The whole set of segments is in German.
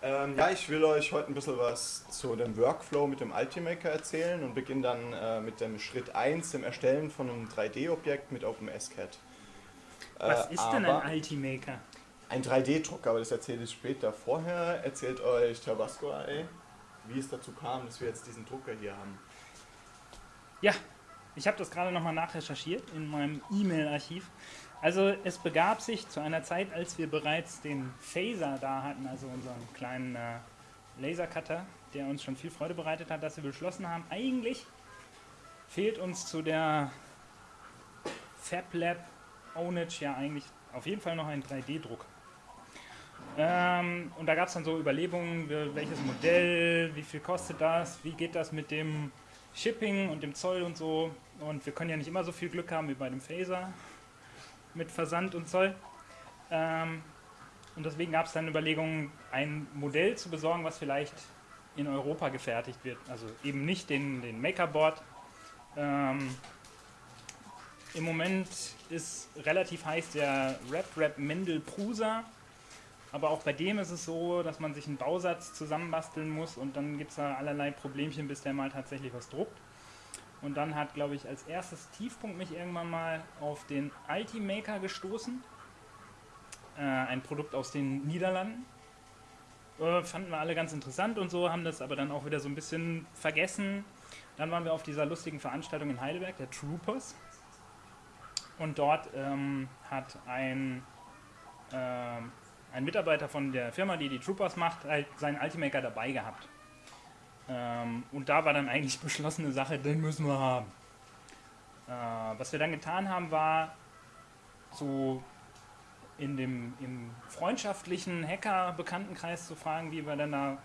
Ähm, ja, ich will euch heute ein bisschen was zu dem Workflow mit dem Ultimaker erzählen und beginne dann äh, mit dem Schritt 1, dem Erstellen von einem 3D-Objekt mit OpenSCAD. Was äh, ist denn ein Ultimaker? Ein 3D-Drucker, aber das erzähle ich später. Vorher erzählt euch Tabasco AI, wie es dazu kam, dass wir jetzt diesen Drucker hier haben. Ja, ich habe das gerade nochmal nachrecherchiert in meinem E-Mail-Archiv. Also es begab sich zu einer Zeit, als wir bereits den Phaser da hatten, also unseren kleinen äh, Lasercutter, der uns schon viel Freude bereitet hat, dass wir beschlossen haben, eigentlich fehlt uns zu der FabLab Ownage ja eigentlich auf jeden Fall noch ein 3D-Druck. Ähm, und da gab es dann so Überlegungen, welches Modell, wie viel kostet das, wie geht das mit dem Shipping und dem Zoll und so. Und wir können ja nicht immer so viel Glück haben wie bei dem Phaser mit Versand und Zoll. Ähm, und deswegen gab es dann Überlegungen, ein Modell zu besorgen, was vielleicht in Europa gefertigt wird. Also eben nicht den, den Makerboard. Ähm, Im Moment ist relativ heiß der Rap Rap Mendel Prusa. Aber auch bei dem ist es so, dass man sich einen Bausatz zusammenbasteln muss und dann gibt es da allerlei Problemchen, bis der mal tatsächlich was druckt. Und dann hat, glaube ich, als erstes Tiefpunkt mich irgendwann mal auf den Ultimaker gestoßen. Äh, ein Produkt aus den Niederlanden. Äh, fanden wir alle ganz interessant und so, haben das aber dann auch wieder so ein bisschen vergessen. Dann waren wir auf dieser lustigen Veranstaltung in Heidelberg, der Troopers. Und dort ähm, hat ein, äh, ein Mitarbeiter von der Firma, die die Troopers macht, halt seinen Ultimaker dabei gehabt. Ähm, und da war dann eigentlich beschlossene Sache, den müssen wir haben. Äh, was wir dann getan haben, war so in dem im freundschaftlichen Hacker-Bekanntenkreis zu fragen, wie wir dann da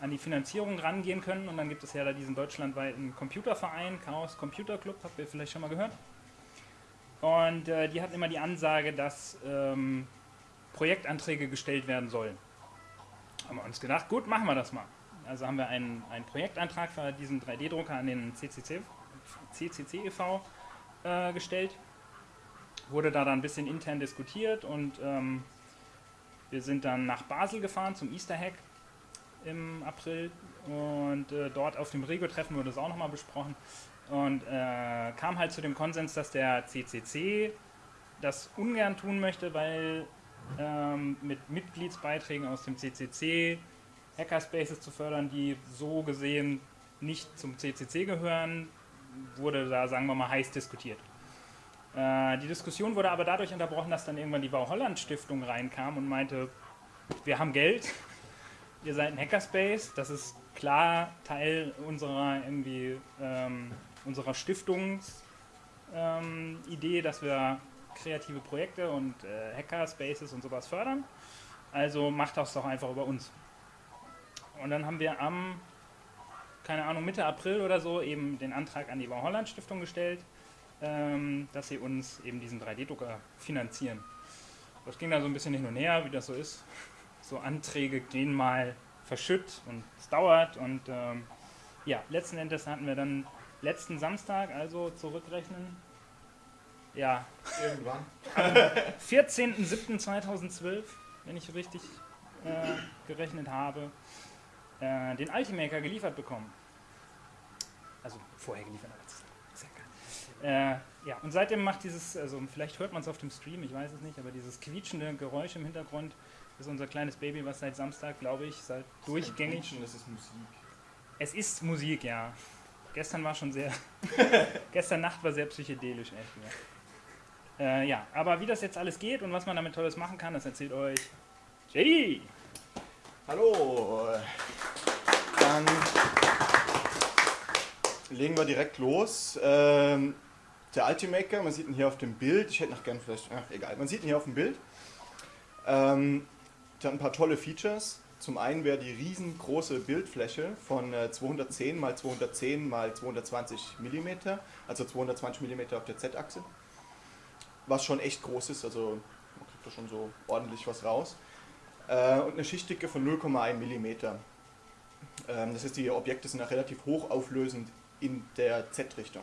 an die Finanzierung rangehen können. Und dann gibt es ja da diesen deutschlandweiten Computerverein, Chaos Computer Club, habt ihr vielleicht schon mal gehört. Und äh, die hatten immer die Ansage, dass ähm, Projektanträge gestellt werden sollen. Haben wir uns gedacht, gut, machen wir das mal. Also haben wir einen, einen Projektantrag für diesen 3D-Drucker an den CCC, CCC e.V. Äh, gestellt. Wurde da dann ein bisschen intern diskutiert und ähm, wir sind dann nach Basel gefahren zum Easter Hack im April und äh, dort auf dem Rego-Treffen wurde es auch nochmal besprochen und äh, kam halt zu dem Konsens, dass der CCC das ungern tun möchte, weil ähm, mit Mitgliedsbeiträgen aus dem CCC Hackerspaces zu fördern, die so gesehen nicht zum CCC gehören, wurde da, sagen wir mal, heiß diskutiert. Äh, die Diskussion wurde aber dadurch unterbrochen, dass dann irgendwann die Bau-Holland-Stiftung reinkam und meinte, wir haben Geld, ihr seid ein Hackerspace, das ist klar Teil unserer irgendwie ähm, unserer Stiftungsidee, ähm, dass wir kreative Projekte und äh, Hackerspaces und sowas fördern. Also macht das doch einfach über uns. Und dann haben wir am, keine Ahnung, Mitte April oder so eben den Antrag an die Bau Stiftung gestellt, ähm, dass sie uns eben diesen 3D-Drucker finanzieren. Das ging dann so ein bisschen hin und her, wie das so ist. So Anträge gehen mal verschütt und es dauert und ähm, ja, letzten Endes hatten wir dann letzten Samstag, also zurückrechnen, ja. Irgendwann. Am 14.07.2012, wenn ich richtig äh, gerechnet habe, äh, den Ultimaker geliefert bekommen. Also vorher geliefert, aber das ist ja geil. Äh, ja, und seitdem macht dieses, also vielleicht hört man es auf dem Stream, ich weiß es nicht, aber dieses quietschende Geräusch im Hintergrund ist unser kleines Baby, was seit Samstag, glaube ich, seit durchgängig. Das ist Musik. Es ist Musik, ja. Gestern war schon sehr. gestern Nacht war sehr psychedelisch, echt. Ja. Äh, ja, aber wie das jetzt alles geht und was man damit Tolles machen kann, das erzählt euch JD. Hallo. Dann legen wir direkt los. Ähm, der Ultimaker, man sieht ihn hier auf dem Bild. Ich hätte noch gern vielleicht, ach egal, man sieht ihn hier auf dem Bild. Ähm, der hat ein paar tolle Features. Zum einen wäre die riesengroße Bildfläche von 210 x 210 x 220 mm, also 220 mm auf der Z-Achse, was schon echt groß ist, also man kriegt da schon so ordentlich was raus. Äh, und eine Schichtdicke von 0,1 mm. Ähm, das heißt, die Objekte sind auch relativ hochauflösend in der Z-Richtung.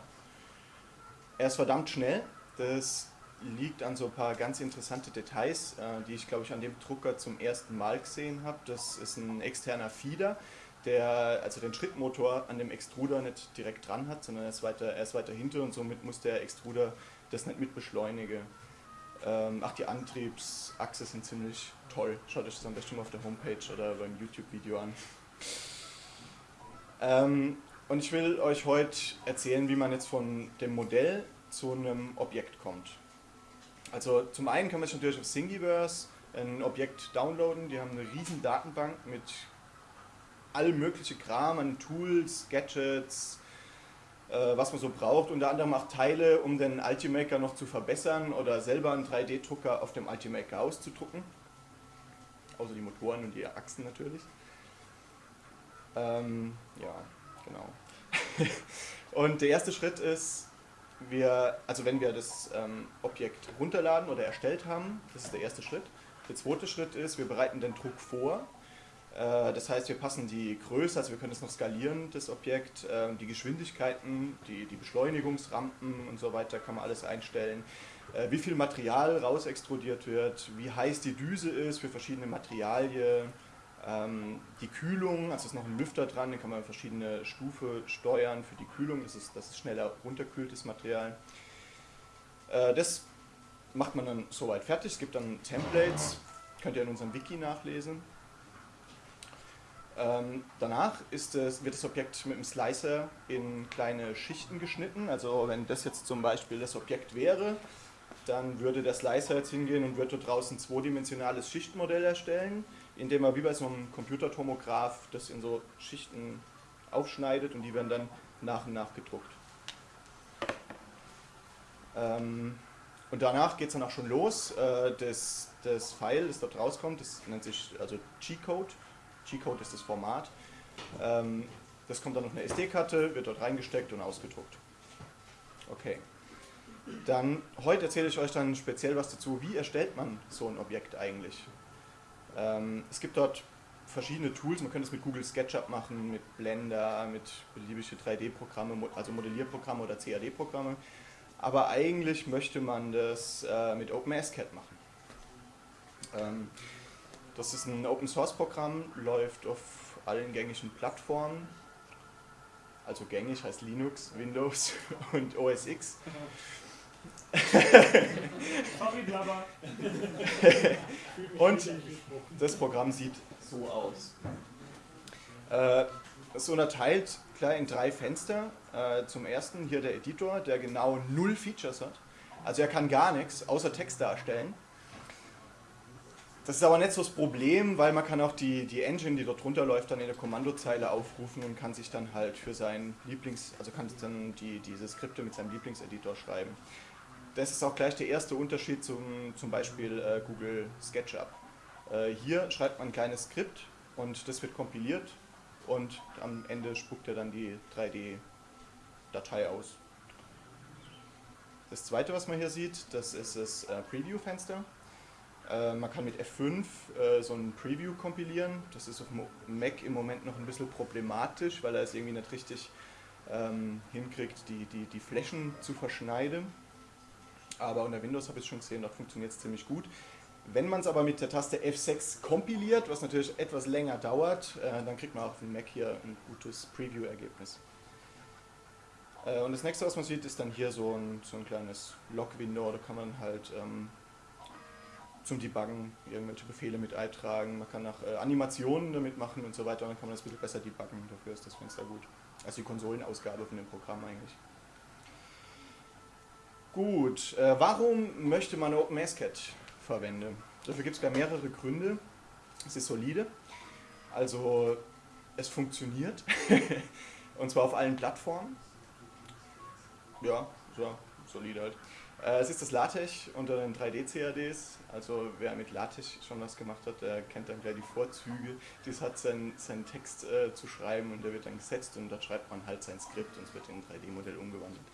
Er ist verdammt schnell, das liegt an so ein paar ganz interessante Details, äh, die ich glaube ich an dem Drucker zum ersten Mal gesehen habe. Das ist ein externer Feeder, der also den Schrittmotor an dem Extruder nicht direkt dran hat, sondern er ist weiter, er ist weiter hinter und somit muss der Extruder das nicht mit beschleunigen. Ähm, ach, die Antriebsachse sind ziemlich toll. Schaut euch das am besten mal auf der Homepage oder beim YouTube-Video an. Ähm, und ich will euch heute erzählen, wie man jetzt von dem Modell zu einem Objekt kommt. Also zum einen kann man sich natürlich auf Thingiverse ein Objekt downloaden. Die haben eine riesen Datenbank mit allem möglichen Kram an Tools, Gadgets, äh, was man so braucht. Unter anderem auch Teile, um den Ultimaker noch zu verbessern oder selber einen 3D-Drucker auf dem Ultimaker auszudrucken. Außer die Motoren und die Achsen natürlich. Ähm, ja, genau. und der erste Schritt ist, wir, also wenn wir das ähm, Objekt runterladen oder erstellt haben, das ist der erste Schritt. Der zweite Schritt ist, wir bereiten den Druck vor. Äh, das heißt, wir passen die Größe, also wir können es noch skalieren, das Objekt, äh, die Geschwindigkeiten, die, die Beschleunigungsrampen und so weiter kann man alles einstellen. Äh, wie viel Material rausextrudiert wird, wie heiß die Düse ist für verschiedene Materialien die Kühlung, also ist noch ein Lüfter dran, den kann man verschiedene Stufe steuern für die Kühlung, das ist, das ist schneller runterkühltes Material. Äh, das macht man dann soweit fertig, es gibt dann Templates, könnt ihr in unserem Wiki nachlesen. Ähm, danach es, wird das Objekt mit dem Slicer in kleine Schichten geschnitten, also wenn das jetzt zum Beispiel das Objekt wäre, dann würde der Slicer jetzt hingehen und würde draußen ein zweidimensionales Schichtmodell erstellen indem er wie bei so einem Computertomograph das in so Schichten aufschneidet und die werden dann nach und nach gedruckt. Ähm, und danach geht es dann auch schon los. Äh, das, das File, das dort rauskommt, das nennt sich also G-Code. G-Code ist das Format. Ähm, das kommt dann auf eine SD-Karte, wird dort reingesteckt und ausgedruckt. Okay. Dann, heute erzähle ich euch dann speziell was dazu, wie erstellt man so ein Objekt eigentlich. Ähm, es gibt dort verschiedene Tools, man könnte es mit Google SketchUp machen, mit Blender, mit beliebigen 3D-Programme, also Modellierprogramme oder CAD-Programme. Aber eigentlich möchte man das äh, mit OpenSCAD machen. Ähm, das ist ein Open-Source-Programm, läuft auf allen gängigen Plattformen. Also gängig heißt Linux, Windows und OS X. Sorry, Blabber. Und das Programm sieht so aus. Äh, es unterteilt klar in drei Fenster. Äh, zum ersten hier der Editor, der genau null Features hat. Also er kann gar nichts außer Text darstellen. Das ist aber nicht so das Problem, weil man kann auch die, die Engine, die dort drunter läuft, dann in der Kommandozeile aufrufen und kann sich dann halt für seinen Lieblings, also kann dann die, diese Skripte mit seinem Lieblingseditor schreiben das ist auch gleich der erste Unterschied zum, zum Beispiel äh, Google SketchUp. Äh, hier schreibt man ein kleines Skript und das wird kompiliert und am Ende spuckt er dann die 3D-Datei aus. Das zweite, was man hier sieht, das ist das äh, Preview-Fenster. Äh, man kann mit F5 äh, so ein Preview kompilieren. Das ist auf dem Mac im Moment noch ein bisschen problematisch, weil er es irgendwie nicht richtig ähm, hinkriegt, die, die, die Flächen zu verschneiden aber unter Windows habe ich es schon gesehen, dort funktioniert es ziemlich gut. Wenn man es aber mit der Taste F6 kompiliert, was natürlich etwas länger dauert, äh, dann kriegt man auch auf dem Mac hier ein gutes Preview-Ergebnis. Äh, und das nächste, was man sieht, ist dann hier so ein, so ein kleines Log-Window, da kann man halt ähm, zum Debuggen irgendwelche Befehle mit eintragen, man kann auch äh, Animationen damit machen und so weiter, dann kann man das ein bisschen besser debuggen, dafür ist das Fenster gut. Also die Konsolenausgabe von dem Programm eigentlich. Gut, äh, warum möchte man OpenSCAD verwenden? Dafür gibt es gar mehrere Gründe. Es ist solide, also es funktioniert und zwar auf allen Plattformen. Ja, so, solide halt. Äh, es ist das LaTeX unter den 3D-CADs, also wer mit LaTeX schon was gemacht hat, der kennt dann gleich die Vorzüge. Das hat seinen, seinen Text äh, zu schreiben und der wird dann gesetzt und da schreibt man halt sein Skript und es wird in ein 3D-Modell umgewandelt.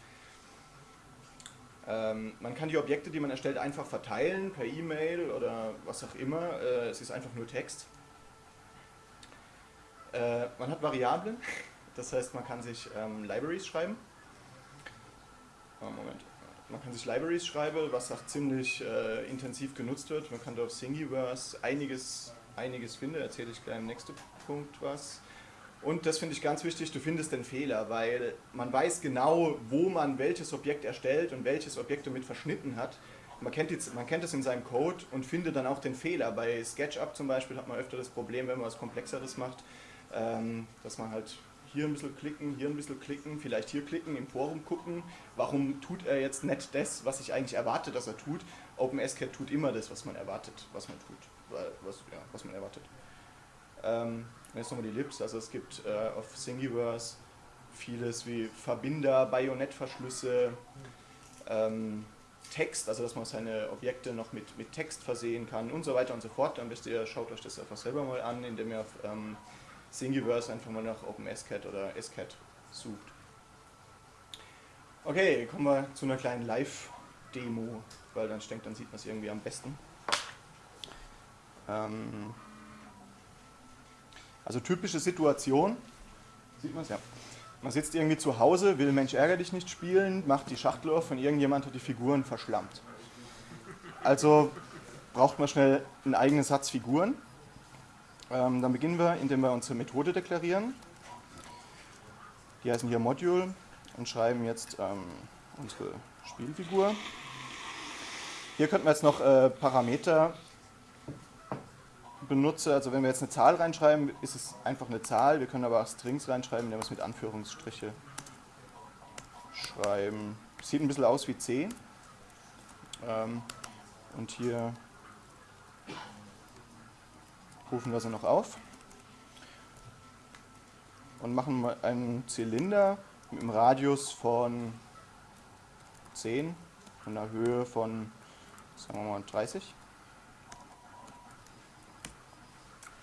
Ähm, man kann die Objekte, die man erstellt, einfach verteilen per E-Mail oder was auch immer. Äh, es ist einfach nur Text. Äh, man hat Variablen, das heißt, man kann sich ähm, Libraries schreiben. Oh, Moment, man kann sich Libraries schreiben, was auch ziemlich äh, intensiv genutzt wird. Man kann da auf Thingiverse einiges, einiges finden, erzähle ich gleich im nächsten Punkt was. Und das finde ich ganz wichtig, du findest den Fehler, weil man weiß genau, wo man welches Objekt erstellt und welches Objekt damit verschnitten hat. Man kennt, jetzt, man kennt das in seinem Code und findet dann auch den Fehler. Bei SketchUp zum Beispiel hat man öfter das Problem, wenn man was Komplexeres macht, ähm, dass man halt hier ein bisschen klicken, hier ein bisschen klicken, vielleicht hier klicken, im Forum gucken, warum tut er jetzt nicht das, was ich eigentlich erwarte, dass er tut. OpenSCAD tut immer das, was man erwartet, was man tut, was, ja, was man erwartet. Ähm, jetzt nochmal die Lips, also es gibt äh, auf Thingiverse vieles wie Verbinder, Bajonettverschlüsse, ähm, Text, also dass man seine Objekte noch mit, mit Text versehen kann und so weiter und so fort. Am besten ihr schaut euch das einfach selber mal an, indem ihr auf ähm, Thingiverse einfach mal nach OpenSCAD oder SCAD sucht. Okay, kommen wir zu einer kleinen Live-Demo, weil dann denkt, dann sieht man es irgendwie am besten. Ähm also typische Situation, sieht man es ja. Man sitzt irgendwie zu Hause, will Mensch ärger dich nicht spielen, macht die Schachtel auf und irgendjemand hat die Figuren verschlammt. Also braucht man schnell einen eigenen Satz Figuren. Ähm, dann beginnen wir, indem wir unsere Methode deklarieren. Die heißen hier Module und schreiben jetzt ähm, unsere Spielfigur. Hier könnten wir jetzt noch äh, Parameter benutzen. Also wenn wir jetzt eine Zahl reinschreiben, ist es einfach eine Zahl. Wir können aber auch Strings reinschreiben, indem wir es mit Anführungsstriche schreiben. Sieht ein bisschen aus wie C. Ähm, und hier rufen wir sie noch auf und machen einen Zylinder mit einem Radius von 10 und einer Höhe von, sagen wir mal, 30.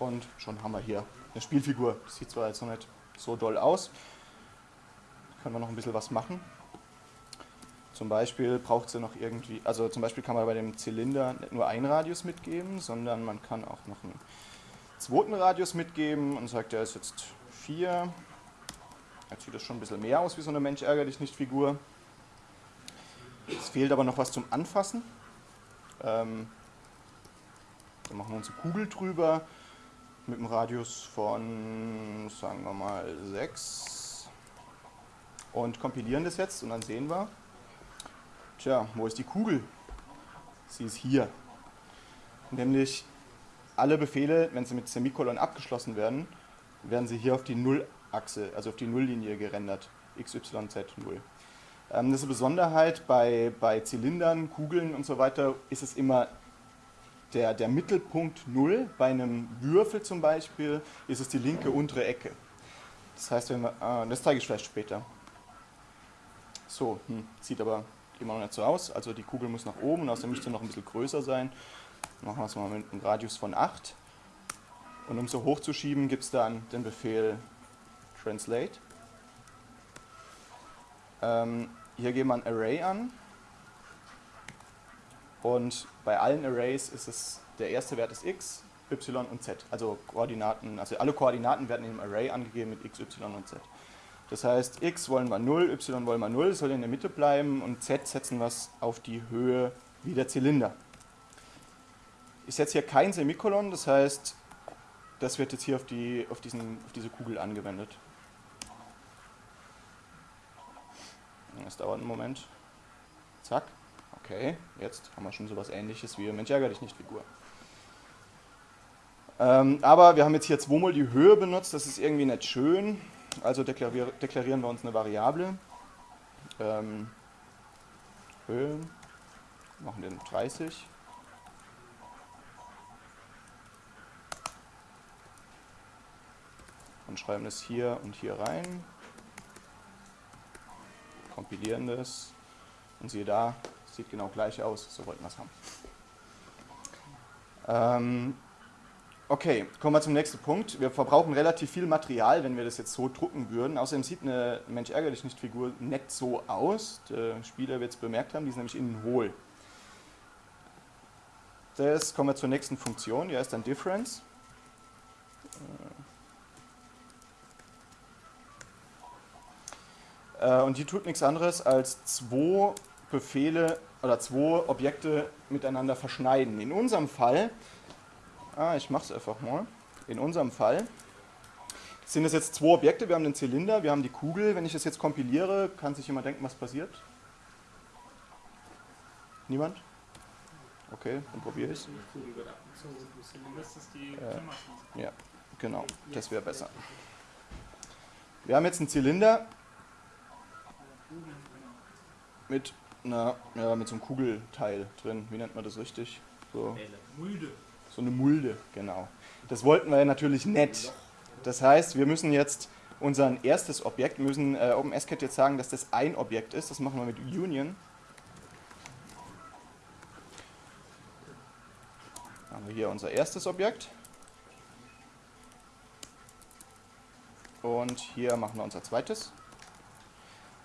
Und schon haben wir hier eine Spielfigur. Sieht zwar jetzt noch nicht so doll aus, können wir noch ein bisschen was machen. Zum Beispiel braucht sie noch irgendwie, also zum Beispiel kann man bei dem Zylinder nicht nur einen Radius mitgeben, sondern man kann auch noch einen zweiten Radius mitgeben und sagt, der ist jetzt 4. Jetzt sieht das schon ein bisschen mehr aus wie so eine Mensch ärger dich nicht Figur. Es fehlt aber noch was zum Anfassen. Ähm, dann machen wir unsere Kugel drüber mit einem Radius von, sagen wir mal, 6 und kompilieren das jetzt und dann sehen wir, tja, wo ist die Kugel? Sie ist hier. Nämlich alle Befehle, wenn sie mit Semikolon abgeschlossen werden, werden sie hier auf die Nullachse, also auf die Nulllinie gerendert. x, y, z, 0. Ähm, das ist eine Besonderheit bei, bei Zylindern, Kugeln und so weiter, ist es immer der, der Mittelpunkt 0. Bei einem Würfel zum Beispiel ist es die linke untere Ecke. Das heißt, wenn wir, äh, das zeige ich vielleicht später. So, hm, sieht aber immer noch nicht so aus. Also die Kugel muss nach oben und außerdem müsste noch ein bisschen größer sein. Machen wir es mal mit einem Radius von 8. Und um so hoch zu schieben, gibt es dann den Befehl translate. Ähm, hier geben wir ein Array an. Und bei allen Arrays ist es, der erste Wert ist x, y und z. Also Koordinaten, also alle Koordinaten werden im Array angegeben mit x, y und z. Das heißt, x wollen wir 0, y wollen wir 0, soll in der Mitte bleiben und z setzen wir auf die Höhe wie der Zylinder ist jetzt hier kein Semikolon, das heißt, das wird jetzt hier auf, die, auf, diesen, auf diese Kugel angewendet. Das dauert einen Moment. Zack. Okay, jetzt haben wir schon sowas ähnliches wie Mensch ärger dich nicht Figur. Ähm, aber wir haben jetzt hier zweimal die Höhe benutzt, das ist irgendwie nicht schön. Also deklarier deklarieren wir uns eine Variable. Ähm, Höhe, machen den 30. und schreiben das hier und hier rein, kompilieren das und siehe da, sieht genau gleich aus, so wollten wir es haben. Ähm, okay, kommen wir zum nächsten Punkt. Wir verbrauchen relativ viel Material, wenn wir das jetzt so drucken würden. Außerdem sieht eine Mensch ärgerlich nicht Figur nett so aus. Der Spieler wird es bemerkt haben, die ist nämlich innen hohl. Das kommen wir zur nächsten Funktion, die heißt dann Difference. Äh, und die tut nichts anderes als zwei Befehle oder zwei Objekte miteinander verschneiden. In unserem Fall, ah, ich mache es einfach mal, in unserem Fall sind es jetzt zwei Objekte. Wir haben den Zylinder, wir haben die Kugel. Wenn ich das jetzt kompiliere, kann sich jemand denken, was passiert? Niemand? Okay, dann probiere ich es. Äh, ja, genau, das wäre besser. Wir haben jetzt einen Zylinder mit, einer, ja, mit so einem Kugelteil drin. Wie nennt man das richtig? So, Mulde. so eine Mulde, genau. Das wollten wir ja natürlich nicht. Das heißt, wir müssen jetzt unser erstes Objekt, müssen äh, OpenSCAD jetzt sagen, dass das ein Objekt ist. Das machen wir mit Union. Haben wir hier unser erstes Objekt. Und hier machen wir unser zweites.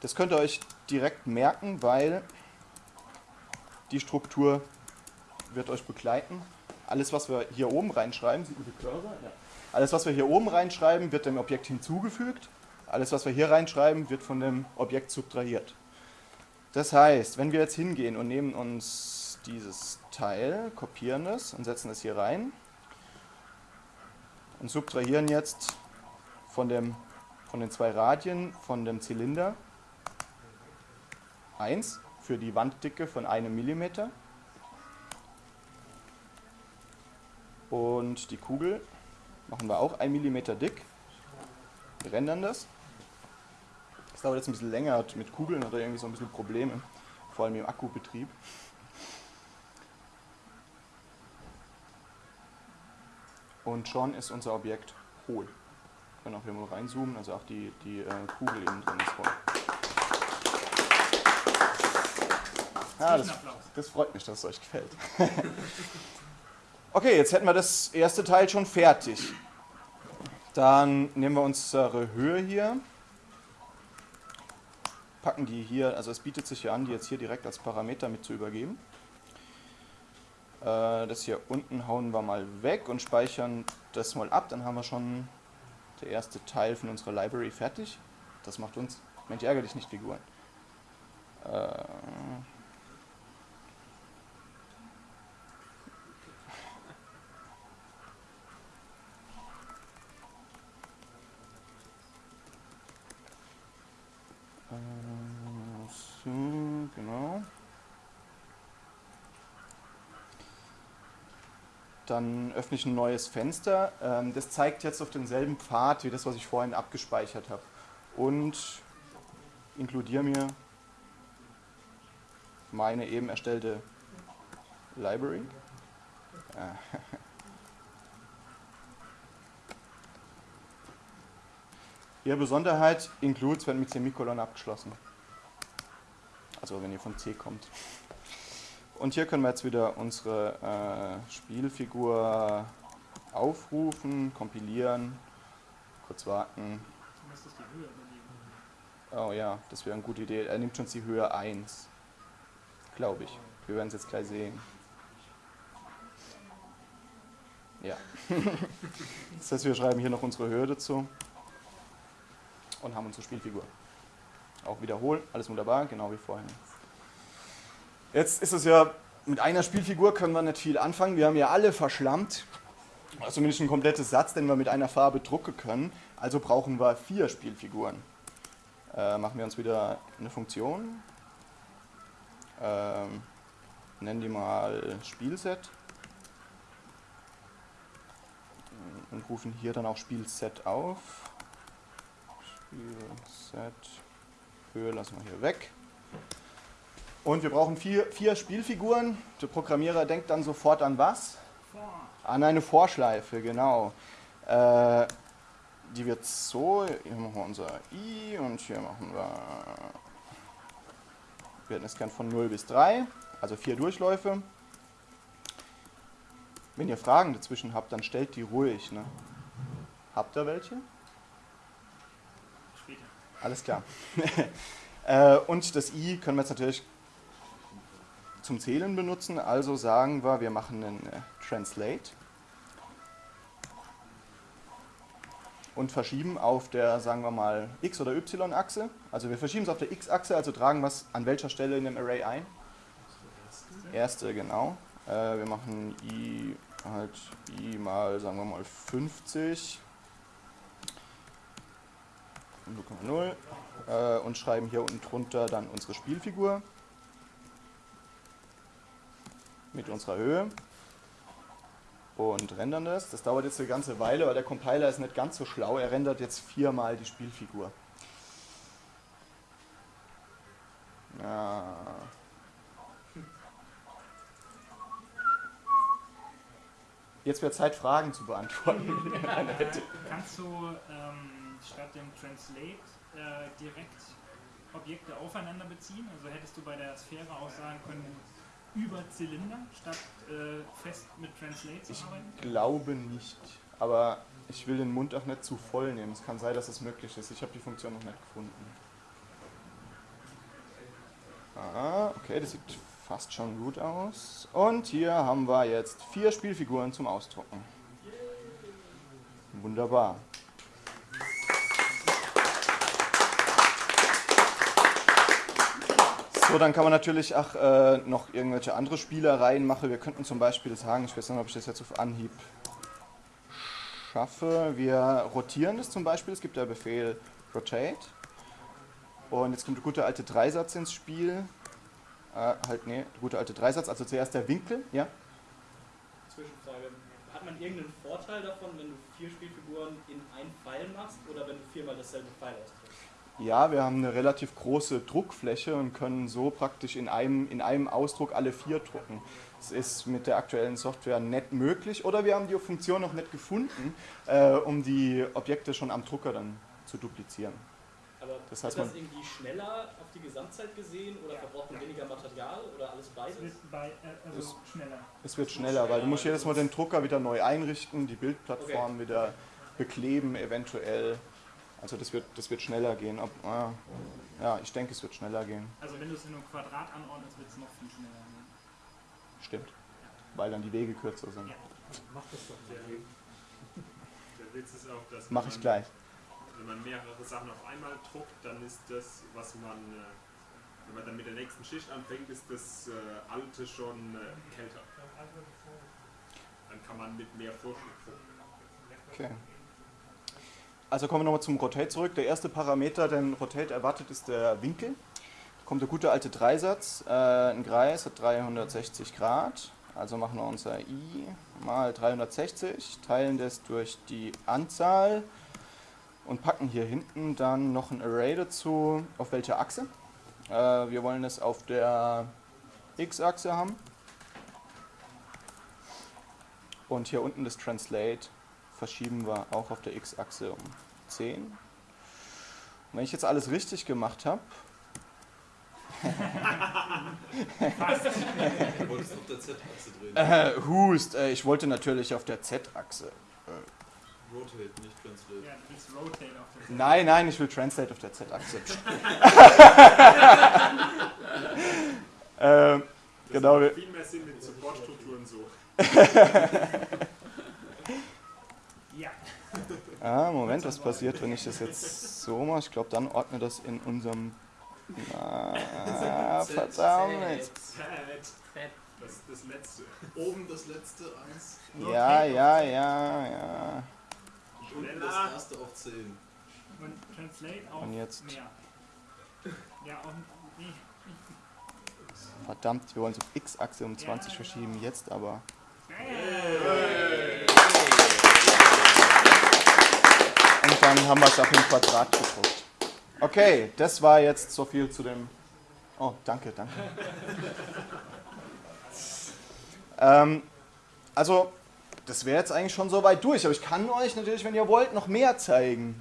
Das könnt ihr euch direkt merken, weil die Struktur wird euch begleiten. Alles, was wir hier oben reinschreiben, sieht man die Cursor? Ja. Alles, was wir hier oben reinschreiben, wird dem Objekt hinzugefügt. Alles, was wir hier reinschreiben, wird von dem Objekt subtrahiert. Das heißt, wenn wir jetzt hingehen und nehmen uns dieses Teil, kopieren es und setzen es hier rein und subtrahieren jetzt von, dem, von den zwei Radien von dem Zylinder 1 für die Wanddicke von einem Millimeter und die Kugel machen wir auch 1 mm dick. Wir rendern das. Das dauert jetzt ein bisschen länger, mit Kugeln hat er irgendwie so ein bisschen Probleme, vor allem im Akkubetrieb. Und schon ist unser Objekt hohl. Wir können auch hier mal reinzoomen, also auch die, die äh, Kugel eben drin ist voll. Ja, das, das freut mich, dass es euch gefällt. okay, jetzt hätten wir das erste Teil schon fertig. Dann nehmen wir unsere Höhe hier, packen die hier, also es bietet sich ja an, die jetzt hier direkt als Parameter mit zu übergeben. Äh, das hier unten hauen wir mal weg und speichern das mal ab, dann haben wir schon der erste Teil von unserer Library fertig. Das macht uns, Mensch, ärgere dich nicht, Figuren. Äh, So, genau. Dann öffne ich ein neues Fenster. Ähm, Das zeigt jetzt auf denselben Pfad wie das, was ich vorhin abgespeichert habe. Und inkludiere mir meine eben erstellte Library. Äh, Ihre Besonderheit includes werden mit Semikolon abgeschlossen. Also wenn ihr von C kommt. Und hier können wir jetzt wieder unsere äh, Spielfigur aufrufen, kompilieren, kurz warten. Oh ja, das wäre eine gute Idee. Er nimmt schon die Höhe 1. Glaube ich. Wir werden es jetzt gleich sehen. Ja. das heißt, wir schreiben hier noch unsere Höhe dazu und haben unsere Spielfigur. Auch wiederholen, alles wunderbar, genau wie vorhin. Jetzt ist es ja, mit einer Spielfigur können wir nicht viel anfangen. Wir haben ja alle verschlammt. Zumindest ein komplettes Satz, den wir mit einer Farbe drucken können. Also brauchen wir vier Spielfiguren. Äh, machen wir uns wieder eine Funktion. Ähm, nennen die mal Spielset. Und rufen hier dann auch Spielset auf. Spielset. Höhe lassen wir hier weg. Und wir brauchen vier, vier Spielfiguren. Der Programmierer denkt dann sofort an was? An eine Vorschleife, genau. Äh, die wird so, hier machen wir unser i und hier machen wir, wir hätten es gern von 0 bis 3, also vier Durchläufe. Wenn ihr Fragen dazwischen habt, dann stellt die ruhig. Ne? Habt ihr welche? Alles klar. äh, und das i können wir jetzt natürlich zum Zählen benutzen. Also sagen wir, wir machen einen äh, Translate. und verschieben auf der, sagen wir mal, X- oder Y-Achse. Also wir verschieben es auf der X-Achse, also tragen wir es an welcher Stelle in dem Array ein? Erste, genau. Äh, wir machen i halt i mal, sagen wir mal, 50 0,0 äh, und schreiben hier unten drunter dann unsere Spielfigur mit unserer Höhe und rendern das. Das dauert jetzt eine ganze Weile, weil der Compiler ist nicht ganz so schlau. Er rendert jetzt viermal die Spielfigur. Ja. Jetzt wird Zeit, Fragen zu beantworten. Kannst du ähm, statt dem Translate äh, direkt Objekte aufeinander beziehen? Also hättest du bei der Sphäre auch sagen können, über Zylinder, statt äh, fest mit Translate zu Ich arbeiten? glaube nicht, aber ich will den Mund auch nicht zu voll nehmen. Es kann sein, dass es möglich ist. Ich habe die Funktion noch nicht gefunden. Ah, okay, das sieht fast schon gut aus. Und hier haben wir jetzt vier Spielfiguren zum Ausdrucken. Wunderbar. Dann kann man natürlich auch äh, noch irgendwelche andere Spielereien machen. Wir könnten zum Beispiel sagen, ich weiß nicht, ob ich das jetzt auf Anhieb schaffe. Wir rotieren das zum Beispiel. Es gibt der Befehl Rotate. Und jetzt kommt der gute alte Dreisatz ins Spiel. Äh, halt, nee, der gute alte Dreisatz. Also zuerst der Winkel, ja? Zwischenfrage. Hat man irgendeinen Vorteil davon, wenn du vier Spielfiguren in ein Pfeil machst oder wenn du viermal dasselbe Pfeil ausdrückst? Ja, wir haben eine relativ große Druckfläche und können so praktisch in einem, in einem Ausdruck alle vier drucken. Das ist mit der aktuellen Software nicht möglich oder wir haben die Funktion noch nicht gefunden, äh, um die Objekte schon am Drucker dann zu duplizieren. Aber Das heißt, ist das man- irgendwie schneller auf die Gesamtzeit gesehen oder Ja. verbraucht man weniger Material oder alles Es beides? wird bei, äh, also schneller. Es wird schneller, weil du musst jedes Mal den Drucker wieder neu einrichten, die Bildplattform wieder bekleben eventuell. Also das wird, das wird schneller gehen. Ob, ah, ja, ich denke, es wird schneller gehen. Also wenn du es in einem Quadrat anordnest, wird es noch viel schneller. gehen. Stimmt. Weil dann die Wege kürzer sind. Ja. Mach das doch Der, der Witz ist auch, dass Mache wenn ich man- gleich. wenn man mehrere Sachen auf einmal druckt, dann ist das, was man, äh, wenn man dann mit der nächsten Schicht anfängt, ist das äh, alte schon äh, kälter. Dann kann man mit mehr Vorschub drucken. Okay. Also kommen wir nochmal zum Rotate zurück. Der erste Parameter, den Rotate erwartet, ist der Winkel. Da kommt der gute alte Dreisatz. Äh, ein Kreis hat 360 Grad. Also machen wir unser i mal 360, teilen das durch die Anzahl und packen hier hinten dann noch ein Array dazu. Auf welcher Achse? Äh, wir wollen es auf der x-Achse haben. Und hier unten das Translate verschieben wir auch auf der x-Achse um 10. Und wenn ich jetzt alles richtig gemacht habe, Du wolltest auf der Z-Achse drehen. äh, Hust, äh, ich wollte natürlich auf der z-Achse. Rotate, nicht Translate. Ja, du willst Rotate auf der Nein, nein, ich will Translate auf der z-Achse. Das Genau, viel mehr Sinn mit Supportstrukturen so. Ja. Ah, Moment, was passiert, wenn ich das jetzt so mache? Ich glaube, dann ordne das in unserem... Na, verdammt. Das das letzte. Oben das letzte eins, Ja, ja, ja, ja. unten das erste auf 10. Und Translate auf Und jetzt- mehr. Ja, und nee. Verdammt, wir wollen auf x-Achse um 20 verschieben, jetzt aber... Und dann haben wir es auf dem Quadrat gedruckt. Okay, das war jetzt so viel zu dem. Oh, danke, danke. ähm, also, das wäre jetzt eigentlich schon so weit durch, aber ich kann euch natürlich, wenn ihr wollt, noch mehr zeigen.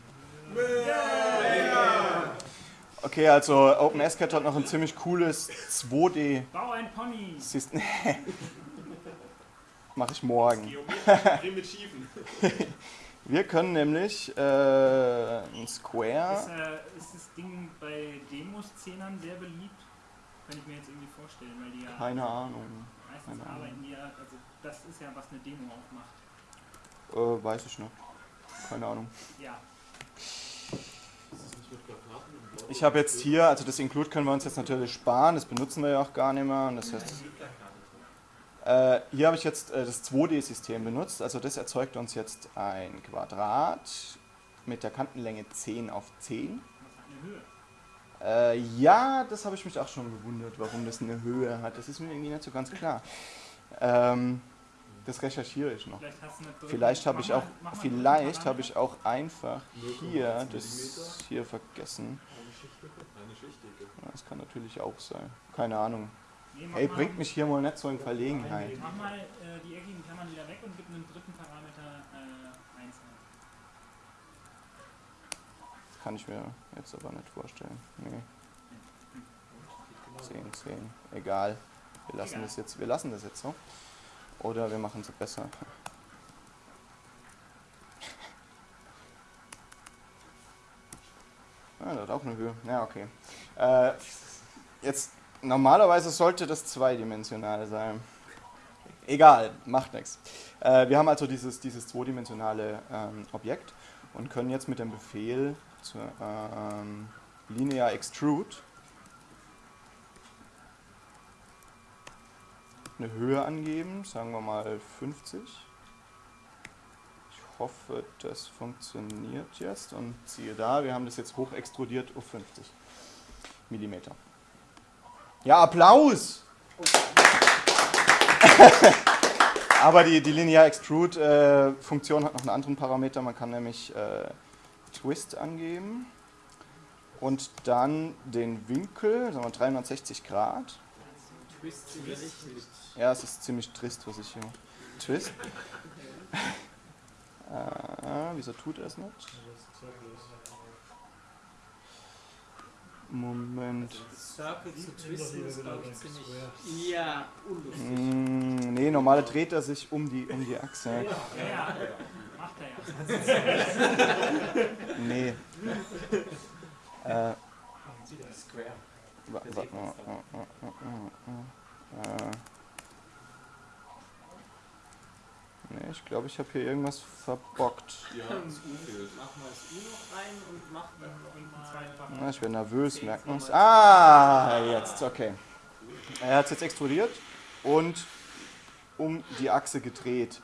Okay, also OpenSCAD hat noch ein ziemlich cooles 2D. Bau ein Pony! Mache ich morgen. Geometrische Primitiven. Wir können nämlich äh, ein Ist, Square. äh, ist das Ding bei Demo-Szenern sehr beliebt? Kann ich mir jetzt irgendwie vorstellen, weil die ja Keine Ahnung. meistens keine Ahnung. arbeiten die ja, also das ist ja, was eine Demo auch macht. Äh, weiß ich nicht. keine Ahnung. Ja. Ist? Ich habe jetzt hier, also das Include können wir uns jetzt natürlich sparen, das benutzen wir ja auch gar nicht mehr. Und das heißt, äh, hier habe ich jetzt äh, das 2D-System benutzt, also das erzeugt uns jetzt ein Quadrat mit der Kantenlänge 10 auf 10. Eine Höhe. Äh, ja, das habe ich mich auch schon gewundert, warum das eine Höhe hat. Das ist mir irgendwie nicht so ganz klar. Ähm, das recherchiere ich noch. Vielleicht hast du eine Brille. Vielleicht habe ich auch, vielleicht habe ich auch einfach 0,1 hier das hier vergessen. Das kann natürlich auch sein. Keine Ahnung. Ey, bringt mich hier mal nicht so in Verlegenheit. Mach mal äh, die eckigen Klammern wieder weg und gib einen dritten Parameter äh, 1 ein. Das kann ich mir jetzt aber nicht vorstellen. Nee. 10, 10. Egal. Wir lassen Egal. das jetzt, wir lassen das jetzt so. Oder wir machen es besser. Ah, das hat auch eine Höhe. Ja, okay. Äh, jetzt, normalerweise sollte das zweidimensional sein. Egal, macht nichts. Äh, wir haben also dieses, dieses zweidimensionale ähm, Objekt und können jetzt mit dem Befehl zur, ähm, linear extrude eine Höhe angeben, sagen wir mal 50. Ich hoffe, das funktioniert jetzt und siehe da, wir haben das jetzt hoch extrudiert auf 50 Millimeter. Ja, Applaus! Aber die, die Linear Extrude äh, hat noch einen anderen Parameter, man kann nämlich äh, Twist angeben und dann den Winkel, sagen wir 360 Grad. Twist mit Ja, es ist ziemlich trist, was ich hier. Twist. äh, wieso tut er es nicht? Moment. Circle zu twisten ist, glaube ich, ziemlich. Ja, unlustig. Mm, nee, normal dreht er sich um die, um die Achse. Ja, ja. Macht er ja. Nee. Äh, Square. wa- wa- ich glaube, ich habe hier irgendwas verbockt. Ja, das U. Mach mal das U noch rein und mach dann mal. Ich werde nervös, merkt man es. Ah, jetzt, okay. Er hat es jetzt extrudiert und um die Achse gedreht.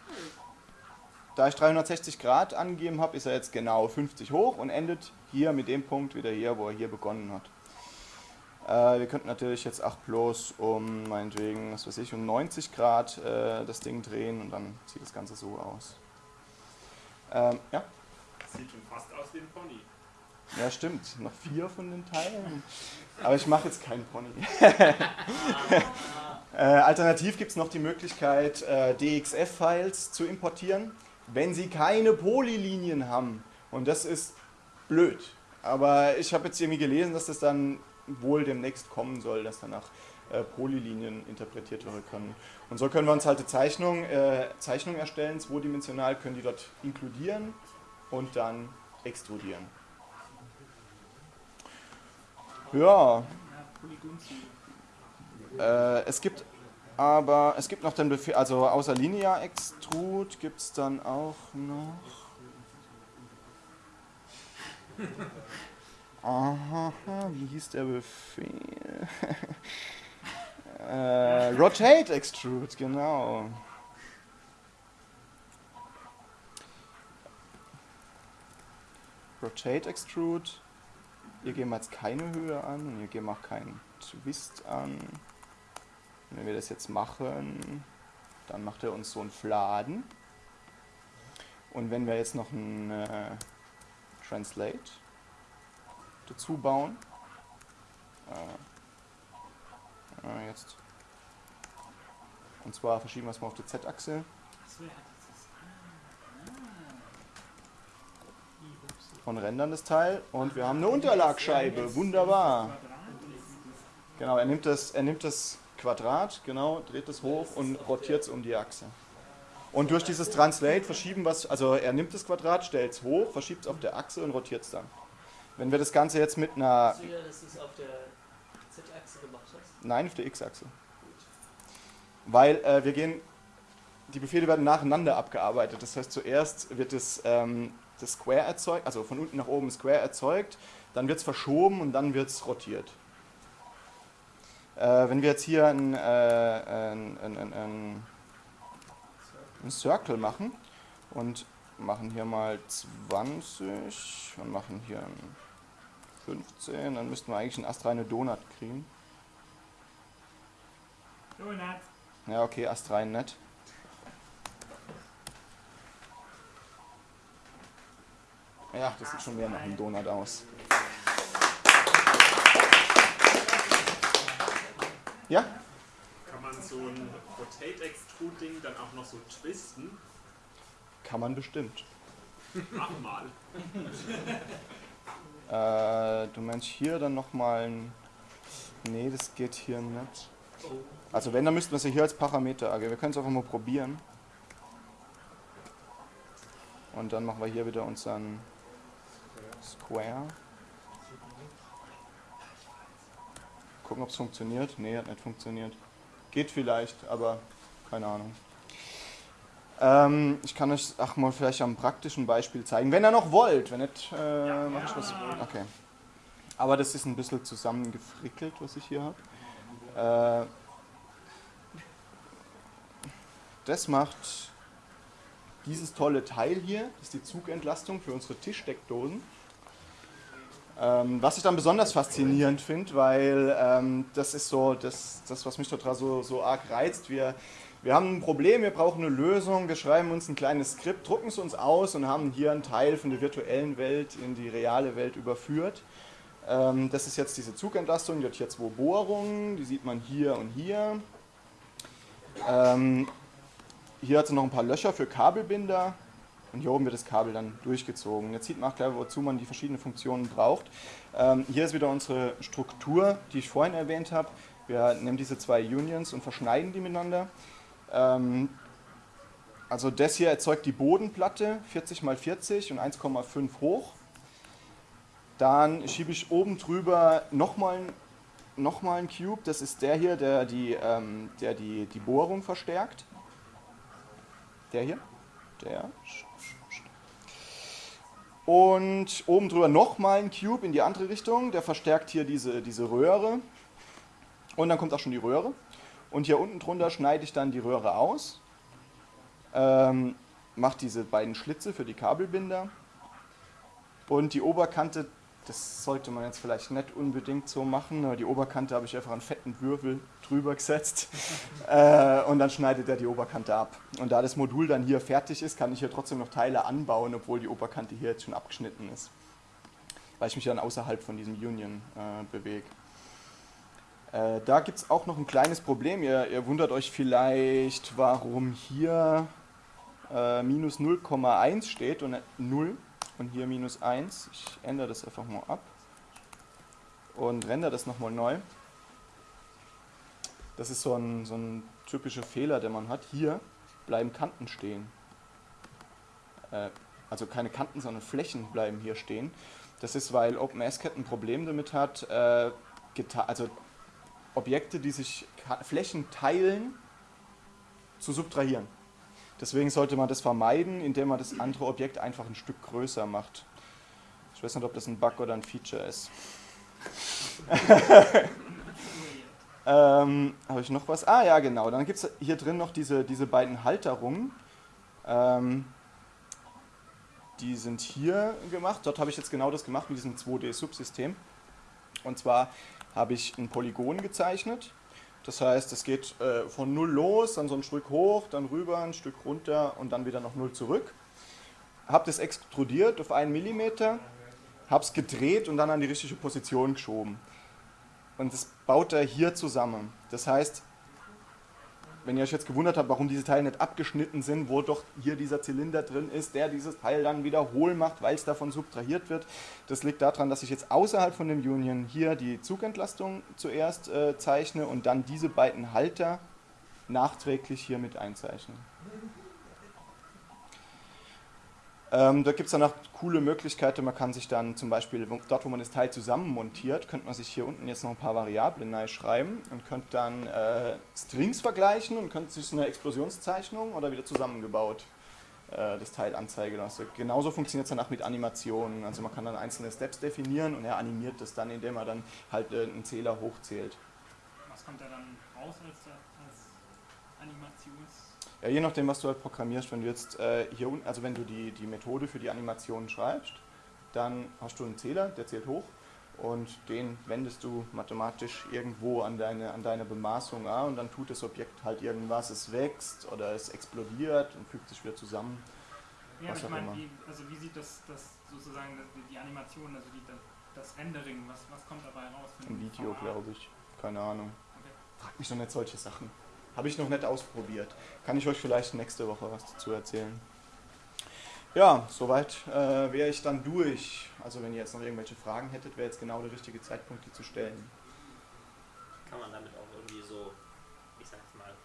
Da ich 360 Grad angegeben habe, ist er jetzt genau 50 hoch und endet hier mit dem Punkt wieder hier, wo er hier begonnen hat. Äh, wir könnten natürlich jetzt auch bloß um, meinetwegen, was weiß ich, um 90 Grad äh, das Ding drehen und dann sieht das Ganze so aus. Ähm, ja, Sieht schon fast aus wie ein Pony. ja, stimmt. Noch vier von den Teilen. Aber ich mache jetzt keinen Pony. äh, alternativ gibt es noch die Möglichkeit, äh, DXF-Files zu importieren, wenn sie keine Polylinien haben. Und das ist blöd. Aber ich habe jetzt irgendwie gelesen, dass das dann wohl demnächst kommen soll, dass danach äh, Polylinien interpretiert werden können. Und so können wir uns halt eine Zeichnung, äh, Zeichnung erstellen, zweidimensional, können die dort inkludieren und dann extrudieren. Ja, äh, es gibt aber, es gibt noch den Befehl, also außer Linear Extrude gibt es dann auch noch. Aha, wie hieß der Befehl? äh, Rotate Extrude, genau. Rotate Extrude. Hier geben wir jetzt keine Höhe an und hier geben wir auch keinen Twist an. Und wenn wir das jetzt machen, dann macht er uns so einen Fladen. Und wenn wir jetzt noch ein äh, Translate dazu bauen, äh, jetzt, und zwar verschieben wir es mal auf die Z-Achse und rendern das Teil und wir haben eine Unterlagscheibe, wunderbar. Genau, er nimmt das, er nimmt das Quadrat, genau, dreht es hoch und rotiert es um die Achse. Und durch dieses Translate verschieben es, also er nimmt das Quadrat, stellt es hoch, verschiebt es auf der Achse und rotiert es dann. Wenn wir das Ganze jetzt mit einer, Sicher, dass du es auf der Z-Achse gemacht hast? nein, auf der X-Achse. Weil äh, wir gehen, die Befehle werden nacheinander abgearbeitet. Das heißt, zuerst wird das, ähm, das Square erzeugt, also von unten nach oben Square erzeugt, dann wird es verschoben und dann wird es rotiert. Äh, wenn wir jetzt hier ein, äh, ein, ein, ein, ein Circle machen und machen hier mal 20 und machen hier ein 15, dann müssten wir eigentlich einen astreine Donut kriegen. Donut. Ja, okay, astrein nett. Ja, das sieht schon mehr nach einem Donut aus. Ja? Kann man so ein Rotate Extrude-Ding dann auch noch so twisten? Kann man bestimmt. Mach mal. Äh, du meinst hier dann nochmal ein... Nee, das geht hier nicht. Also wenn, dann müssten wir es ja hier als Parameter angeben. Wir können es einfach mal probieren. Und dann machen wir hier wieder unseren Square. Gucken, ob es funktioniert. Nee, hat nicht funktioniert. Geht vielleicht, aber keine Ahnung. Ähm, ich kann euch ach mal vielleicht am praktischen Beispiel zeigen, wenn ihr noch wollt. Wenn nicht, äh, mach ich was. Okay. Aber das ist ein bisschen zusammengefrickelt, was ich hier habe. Äh, das macht dieses tolle Teil hier, das ist die Zugentlastung für unsere Tischdeckdosen. Ähm, was ich dann besonders faszinierend finde, weil ähm, das ist so das, das was mich total so, so arg reizt. Wir, wir haben ein Problem, wir brauchen eine Lösung, wir schreiben uns ein kleines Skript, drucken es uns aus und haben hier einen Teil von der virtuellen Welt in die reale Welt überführt. Ähm, das ist jetzt diese Zugentlastung, die hat hier zwei Bohrungen, die sieht man hier und hier. Ähm, hier hat sie noch ein paar Löcher für Kabelbinder und hier oben wird das Kabel dann durchgezogen. Jetzt sieht man auch gleich, wozu man die verschiedenen Funktionen braucht. Ähm, hier ist wieder unsere Struktur, die ich vorhin erwähnt habe. Wir nehmen diese zwei Unions und verschneiden die miteinander. Ähm, also das hier erzeugt die Bodenplatte, 40 x 40 und 1,5 hoch. Dann schiebe ich oben drüber nochmal noch mal einen Cube, das ist der hier, der die, ähm, der die, die Bohrung verstärkt. Der hier. Der. Und oben drüber nochmal ein Cube in die andere Richtung. Der verstärkt hier diese, diese Röhre. Und dann kommt auch schon die Röhre. Und hier unten drunter schneide ich dann die Röhre aus. Ähm, mache diese beiden Schlitze für die Kabelbinder. Und die Oberkante das sollte man jetzt vielleicht nicht unbedingt so machen. Die Oberkante habe ich einfach einen fetten Würfel drüber gesetzt äh, und dann schneidet er die Oberkante ab. Und da das Modul dann hier fertig ist, kann ich hier trotzdem noch Teile anbauen, obwohl die Oberkante hier jetzt schon abgeschnitten ist. Weil ich mich dann außerhalb von diesem Union äh, bewege. Äh, da gibt es auch noch ein kleines Problem. Ihr, ihr, wundert euch vielleicht, warum hier äh, minus 0,1 steht und 0 und hier minus 1. Ich ändere das einfach mal ab und render das nochmal neu. Das ist so ein, so ein typischer Fehler, den man hat. Hier bleiben Kanten stehen. Äh, also keine Kanten, sondern Flächen bleiben hier stehen. Das ist, weil OpenSCAD ein Problem damit hat, äh, also Objekte, die sich Flächen teilen, zu subtrahieren. Deswegen sollte man das vermeiden, indem man das andere Objekt einfach ein Stück größer macht. Ich weiß nicht, ob das ein Bug oder ein Feature ist. ähm, Habe ich noch was? Ah ja, genau. Dann gibt es hier drin noch diese, diese beiden Halterungen. Ähm, die sind hier gemacht. Dort habe ich jetzt genau das gemacht mit diesem 2D-Subsystem. Und zwar habe ich ein Polygon gezeichnet das heißt, es geht äh, von 0 los, dann so ein Stück hoch, dann rüber, ein Stück runter und dann wieder noch 0 zurück. Habe das extrudiert auf 1 mm, habe es gedreht und dann an die richtige Position geschoben. Und das baut er hier zusammen. Das heißt, wenn ihr euch jetzt gewundert habt, warum diese Teile nicht abgeschnitten sind, wo doch hier dieser Zylinder drin ist, der dieses Teil dann wieder hohl macht, weil es davon subtrahiert wird. Das liegt daran, dass ich jetzt außerhalb von dem Union hier die Zugentlastung zuerst äh, zeichne und dann diese beiden Halter nachträglich hier mit einzeichne. Ähm, da gibt es dann auch coole Möglichkeiten. Man kann sich dann zum Beispiel, dort wo man das Teil zusammen montiert, könnte man sich hier unten jetzt noch ein paar Variablen schreiben und könnte dann äh, Strings vergleichen und könnte sich eine Explosionszeichnung oder wieder zusammengebaut äh, das Teil anzeigen lasse. Genauso funktioniert es danach mit Animationen. Also man kann dann einzelne Steps definieren und er animiert das dann, indem er dann halt äh, einen Zähler hochzählt. Was kommt da dann raus als, als Animations... Ja, je nachdem, was du halt programmierst, wenn du jetzt äh, hier unten, also wenn du die, die Methode für die Animation schreibst, dann hast du einen Zähler, der zählt hoch und den wendest du mathematisch irgendwo an deine, an deine Bemaßung an und dann tut das Objekt halt irgendwas, es wächst oder es explodiert und fügt sich wieder zusammen. Ja, ich meine, wie, also wie sieht das, das sozusagen das, die Animation, also die, das Rendering, was, was kommt dabei raus? Ein Video, glaube ich. Keine Ahnung. Okay. Frag mich doch nicht solche Sachen. Habe ich noch nicht ausprobiert. Kann ich euch vielleicht nächste Woche was dazu erzählen. Ja, soweit äh, wäre ich dann durch. Also wenn ihr jetzt noch irgendwelche Fragen hättet, wäre jetzt genau der richtige Zeitpunkt, die zu stellen. Kann man damit auch irgendwie so,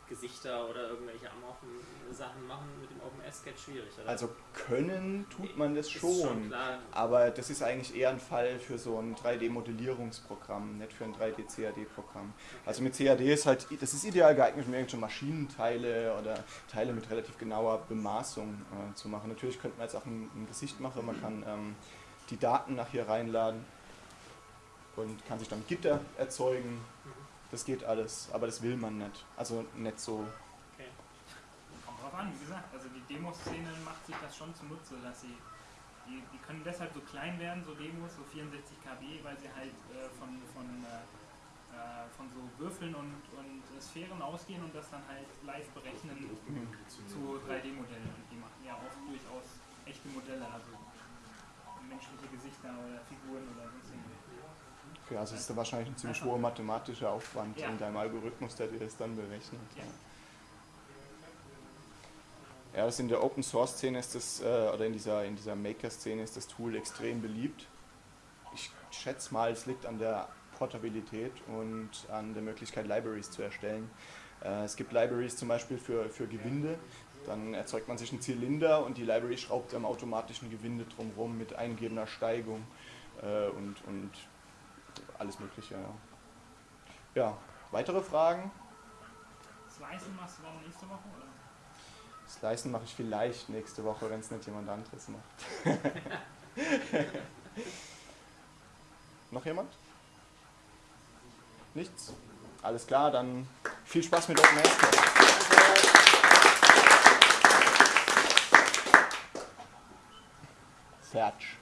Gesichter oder irgendwelche amorphen Sachen machen mit dem OpenS-Sketch schwierig, oder? Also können tut man das schon. klar. Aber das ist eigentlich eher ein Fall für so ein 3D-Modellierungsprogramm, nicht für ein 3D-CAD-Programm. Also mit CAD ist halt, das ist ideal geeignet, um irgendwelche Maschinenteile oder Teile mit relativ genauer Bemaßung äh, zu machen. Natürlich könnte man jetzt auch ein, ein Gesicht machen, man kann ähm, die Daten nach hier reinladen und kann sich dann Gitter erzeugen. Das geht alles, aber das will man nicht. Also nicht so. Kommt drauf an, wie gesagt, also die Demoszene macht sich das schon zunutze, dass sie, die, die können deshalb so klein werden, so Demos, so 64 KB, weil sie halt äh, von, von, äh, äh, von so Würfeln und, und äh, Sphären ausgehen und das dann halt live berechnen zu 3D-Modellen. Und die machen ja oft durchaus echte Modelle, also menschliche Gesichter oder Figuren oder sonst irgendwas. Okay, also ist da wahrscheinlich ein ziemlich hoher mathematischer Aufwand Ja. in deinem Algorithmus, der dir das dann berechnet. Ja. Ja, das in der Open Source Szene ist das, äh, oder in dieser, in dieser Maker Szene ist das Tool extrem beliebt. Ich schätze mal, es liegt an der Portabilität und an der Möglichkeit, Libraries zu erstellen. Äh, es gibt Libraries zum Beispiel für, für Gewinde. Dann erzeugt man sich einen Zylinder und die Library schraubt am automatischen Gewinde drumherum mit eingegebener Steigung äh, und, und alles Mögliche. Ja. ja, weitere Fragen? Slicen machst du dann nächste Woche, oder? Slicen mache ich vielleicht nächste Woche, wenn es nicht jemand anderes macht. Noch jemand? Nichts? Alles klar, dann viel Spaß mit OpenSCAD. Search.